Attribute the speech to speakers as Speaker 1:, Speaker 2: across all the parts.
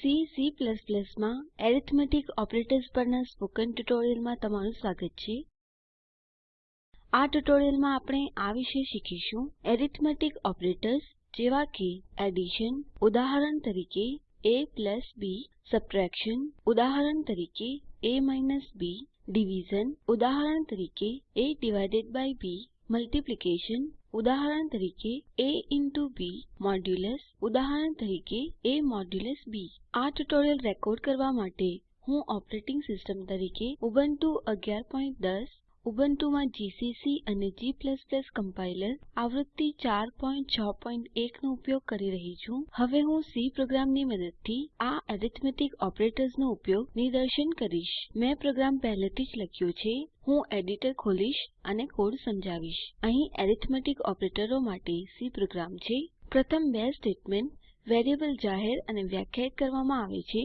Speaker 1: C C માં arithmetic operators પરના spoken ટ્યુટોરીયલમાં તમારું સ્વાગત છે આ ટ્યુટોરીયલમાં આપણે આ વિશે શીખીશું એરિથમેટિક ઓપરેટર્સ જેવા કે એડિશન ઉદાહરણ તરીકે a b સબટ્રેક્શન ઉદાહરણ તરીકે a b ડિવિઝન ઉદાહરણ તરીકે a b મલ્ટિપ્લિકેશન ઉદાહરણ તરીકે ab ઉદાહરણ તરીકે a b આ ટ્યુટોરીયલ રેકોર્ડ કરવા માટે હું ઓપરેટિંગ સિસ્ટમ તરીકે ઉબુન્ટુ 1110 ઉબુન્ટુમાં જીસીસી અને g કમ્પાઇલર આવૃત્તિ 461 નો ઉપયોગ કરી રહી છું હવે હું સી પ્રોગ્રામની મદદથી આ એરિથમેટિક ઓપરેટર્સનો ઉપયોગ નિદર્શન કરીશ મેં પ્રોગ્રામ પહેલેથી જ લખ્યો છે હું એડિટર ખોલીશ અને કોડ સમજાવીશ અહીં એરિથમેટિક ઓપરેટરો માટે સી પ્રોગ્રામ છે પ્રથમ બે સ્ટેટમેન્ટ વેરિયેબલ જાહેર અને વ્યાખ્યાયિત કરવામાં આવે છે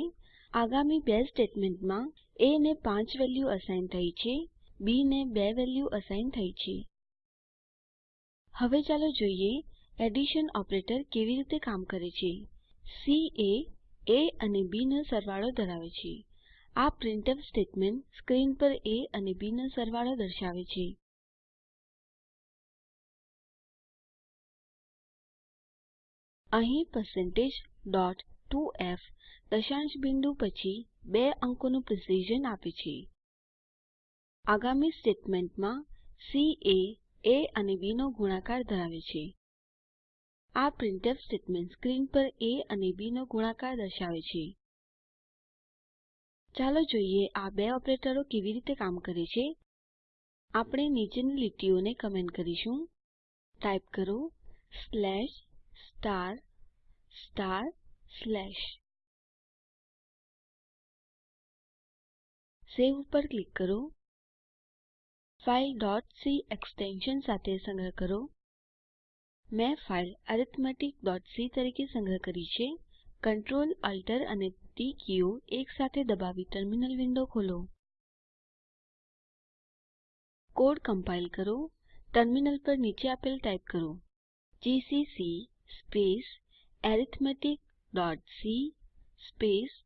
Speaker 1: આગામી બે સ્ટેટમેન્ટમાં એ ને 5 વેલ્યુ અસાઇન થઈ છે બી ને બે વેલ્યુ અસાઇન થઈ છે હવે ચાલો જોઈએ એડિશન ઓપરેટર કેવી રીતે કામ કરે છે સી એ એ અને બી નો સરવાળો ધરાવે છે આ પ્રિન્ટફ સ્ટેટમેન્ટ સ્ક્રીન પર એ અને બી નો સરવાળો દર્શાવે છે અહીં પરસેન્ટેજ ડોટ 2એફ દશાંશ બિંદુ પછી બે અંકોનું પ્રિસિઝન આપે છે આગામી સ્ટેટમેન્ટમાં સી એ એ અને બી નો ગુણાકાર ધરાવે છે આ પ્રિન્ટફ સ્ટેટમેન્ટ સ્ક્રીન પર એ અને બી નો ગુણાકાર દર્શાવે છે ચાલો જોઈએ આ બે ઓપરેટરો કેવી રીતે કામ કરે છે આપણે નીચેની લીટીઓને કમેન્ટ કરીશું ટાઈપ કરો slash star star
Speaker 2: slash save ઉપર
Speaker 1: ક્લિક કરો फाइल .c एक्सटेंशन साथ संग्रह करो मैं फाइल arithmetic.c तरीके संग्रह करी छे कंट्रोल अल्टर અને टी क्यू एक साथे दबावी टर्मिनल विंडो खोलो कोड कंपाइल करो टर्मिनल पर नीचे अपेल टाइप करो gcc space arithmetic.c space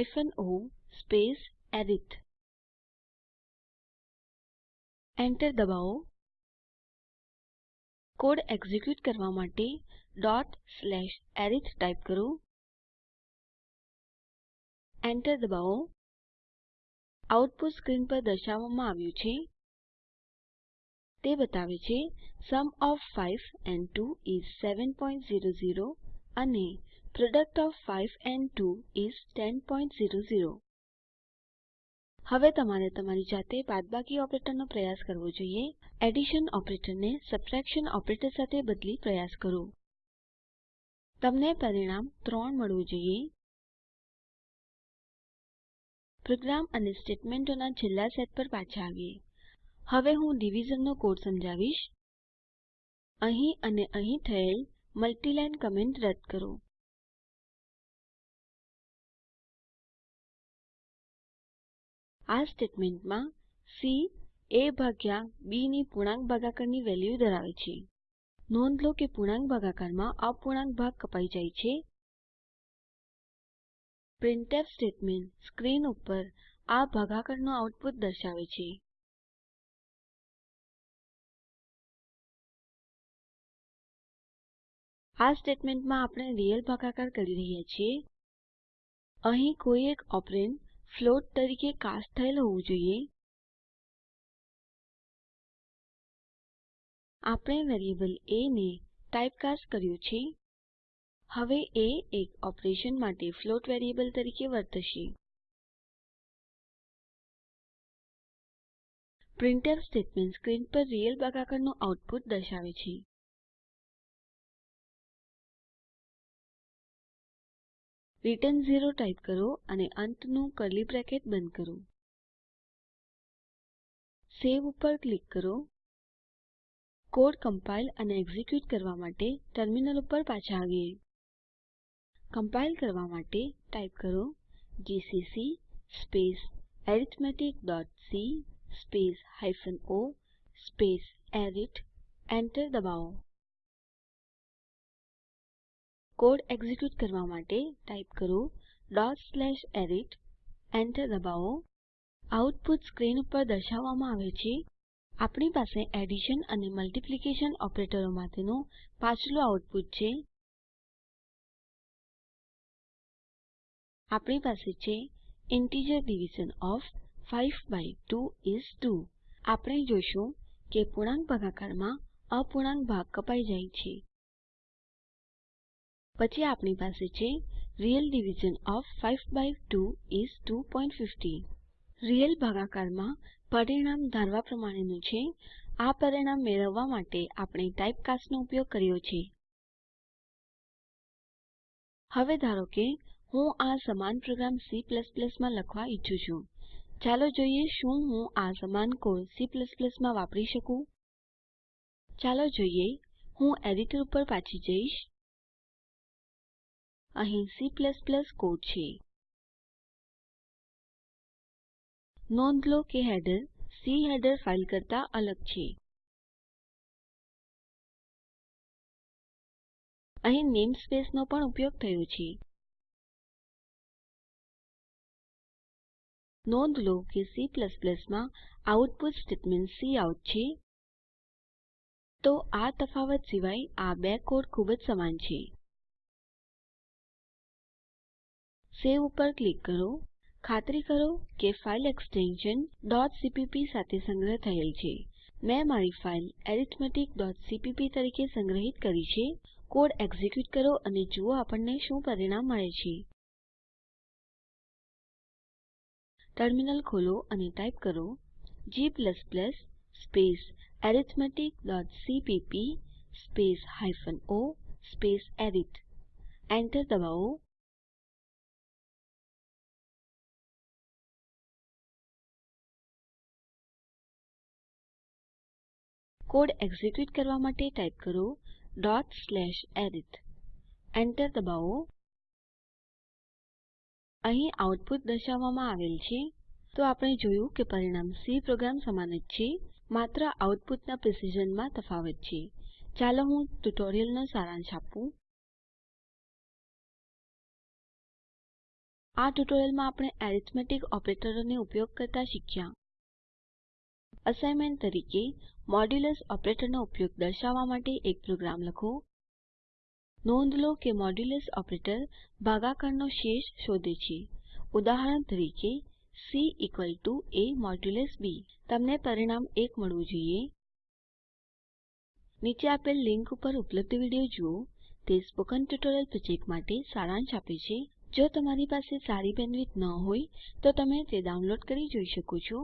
Speaker 1: -o space arith
Speaker 2: enter દબાવો કોડ એક્ઝિક્યુટ કરવા માટે ડોટ સ્લેશ એરિથ ટાઈપ કરો એન્ટર દબાવો આઉટપુટ સ્ક્રીન
Speaker 1: પર દર્શાવવામાં આવ્યું છે તે બતાવે છે sum of 5 and 2 is 7.00 અને product of 5 and 2 is 10.00 હવે તમારે તમારી જાતે બાદબાકી ઓપરેટરનો પ્રયાસ કરવો જોઈએ એડિશન ઓપરેટરને સબટ્રેક્શન ઓપરેટર સાથે બદલી પ્રયાસ કરો તમને પરિણામ 3 મળવું
Speaker 2: જોઈએ પ્રોગ્રામ અને સ્ટેટમેન્ટોના છેલ્લા
Speaker 1: સેટ પર પાછા આવીએ હવે હું ડિવિઝનનો કોડ સમજાવીશ અહીં અને અહીં થયેલ મલ્ટીલાઈન કમેન્ટ રદ કરો
Speaker 2: આ સ્ટેટમેન્ટમાં
Speaker 1: સી એ ભાગ્યા બી ની પૂર્ણાંક ભાગાકારની વેલ્યુ ધરાવે છે નોંધ લો કે પૂર્ણાંક ભાગાકારમાં અપૂર્ણાંક ભાગ કપાઈ જાય છે પ્રિન્ટફ સ્ટેટમેન્ટ સ્ક્રીન ઉપર આ ભાગાકારનું આઉટપુટ
Speaker 2: દર્શાવે છે આ સ્ટેટમેન્ટમાં આપણે રિયલ ભાગાકાર કરી રહ્યા છીએ અહીં કોઈ એક ઓપરેન્ડ ફ્લોટ તરીકે કાસ્ટ થયેલ હોવું જોઈએ આપણે વેરિયેબલ એ ને ટાઇપકાસ્ટ કર્યું છે હવે એ એક ઓપરેશન માટે ફ્લોટ વેરિયેબલ તરીકે વર્તશે પ્રિન્ટર સ્ટેટમેન્ટ સ્ક્રીન પર રિયલ ભાગાકારનું આઉટપુટ દર્શાવે છે રિટર્ન 0 ટાઇપ કરો અને અંતનું કર્લી બ્રેકેટ બંધ કરો સેવ ઉપર ક્લિક કરો કોડ કમ્પાઇલ
Speaker 1: અને એક્ઝિક્યુટ કરવા માટે ટર્મિનલ ઉપર પાછા આવીએ કમ્પાઇલ કરવા માટે ટાઇપ કરો જીસીસી સ્પેસ arithmeticસી સ્પેસ o સ્પેસ અરિથ એન્ટર દબાવો
Speaker 2: કોડ એક્ઝિક્યુટ કરવા માટે ટાઇપ
Speaker 1: કરો arith એન્ટર દબાવો આઉટપુટ સ્ક્રીન ઉપર દર્શાવવામાં આવે છે આપણી પાસે એડિશન અને મલ્ટીપ્લિકેશન ઓપરેટરો માટેનું પાછલું આઉટપુટ છે આપણી પાસે છે integer division of 5 by 2 is 2 આપણે જોશું કે પૂર્ણાંક ભાગાકારમાં અપૂર્ણાંક ભાગ કપાઈ જાય છે પછી આપણી પાસે છે real division of 5 by 2 is 250 real ભાગાકારમાં પરિણામ ધારવા પ્રમાણેનું છે આ પરિણામ મેળવવા માટે આપણે ટાઇપકાસ્ટનો ઉપયોગ કર્યો છે હવે ધારો કે હું આ સમાન પ્રોગ્રામ C માં લખવા ઈચ્છું છું ચાલો જોઈએ શું હું આ સમાન કોડ C માં વાપરી શકું ચાલો જોઈએ હું એડિટર ઉપર પાછી જઈશ અહીં C
Speaker 2: કોડ છે નોંધ લો કે હેડર સી હેડર ફાઇલ કરતા અલગ છે અહીં નેમસ્પેસ નો પણ ઉપયોગ થયો છે નોંધ લો કે C માં આઉટપુટ સ્ટેટમેન્ટ કાઉટ છે તો આ તફાવત સિવાય આ બે કોડ ખૂબ જ સમાન છે
Speaker 1: સેવ ઉપર ક્લિક કરો ખાતરી કરો કે ફાઇલ એક્સટેન્શન cpp સાથે સંગ્રહ થયેલ છે મેં મારી ફાઈલ arithmeticસીપીપી તરીકે સંગ્રહિત કરી છે કોડ એક્ઝિક્યુટ કરો અને જુઓ આપણને શું પરિણામ મળે છે ટર્મિનલ ખોલો અને ટાઇપ કરો g સ્પેસ arithmeticસીપીપી સ્પેસ હાયફન ઓ સ્પેસ અરિથ Enter દબાવો
Speaker 2: કોડ એક્ઝિક્યુટ કરવા માટે ટાઇપ
Speaker 1: કરો arith એન્ટર દબાવો અહીં આઉટપુટ દર્શાવવામાં આવેલ છે તો આપણે જોયું કે પરિણામ સી પ્રોગ્રામ સમાન જ છે માત્ર આઉટપુટના પ્રિસિઝનમાં તફાવત છે ચાલો હું ટ્યુટોરિયલનો સારાંશ આપું આ ટ્યુટોરિયલમાં આપણે એરિથમેટિક ઓપરેટરોને ઉપયોગ કરતા શીખ્યા અસાઇનમેન્ટ તરીકે મોડ્યુલસ ઓપરેટરનો ઉપયોગ દર્શાવવા માટે એક પ્રોગ્રામ લખો નોંધ લો કે મોડ્યુલસ ઓપરેટર ભાગાકારનો શેષ શોધે છે ઉદાહરણ તરીકે સી a b તમને પરિણામ 1 મળવું જોઈએ નીચે આપેલ લિંક ઉપર ઉપલબ્ધ વિડીયો જુઓ તે સ્પોકન ટ્યુટોરીયલ પ્રોજેક્ટ માટે સારાંશ આપે છે જો તમારી પાસે સારી બેન્ડવિડ્થ ન હોય તો તમે તે ડાઉનલોડ કરી જોઈ શકો છો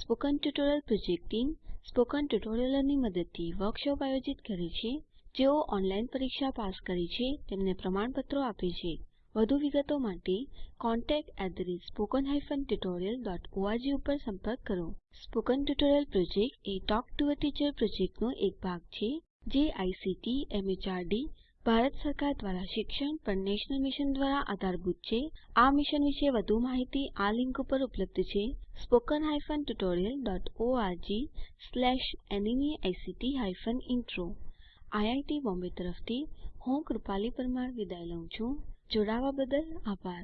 Speaker 1: spoken tutorial project team spoken ટ્યુટોરિયલોની મદદથી વર્કશોપ આયોજિત કરે છે જેઓ ઓનલાઇન પરીક્ષા પાસ કરે છે તેમને પ્રમાણપત્રો આપે છે વધુ વિગતો માટે contactspoken tutorialorg ઉપર સંપર્ક કરો spoken tutorial project a talk to a teacher પ્રોજેક્ટનો એક ભાગ છે જે આઇસીટી એમએચઆરડી ભારત સરકાર દ્વારા શિક્ષણ પર નેશનલ મિશન દ્વારા આધારભૂત છે આ મિશન વિશે વધુ માહિતી આ લિંક ઉપર ઉપલબ્ધ છે spoken hyphen tutorial dot org slash NMEICT hyphen intro IIT Bombay તરફથી હું કૃપાલી પરમાર વિદાય લઉં છું જોડાવા બદલ
Speaker 2: આભાર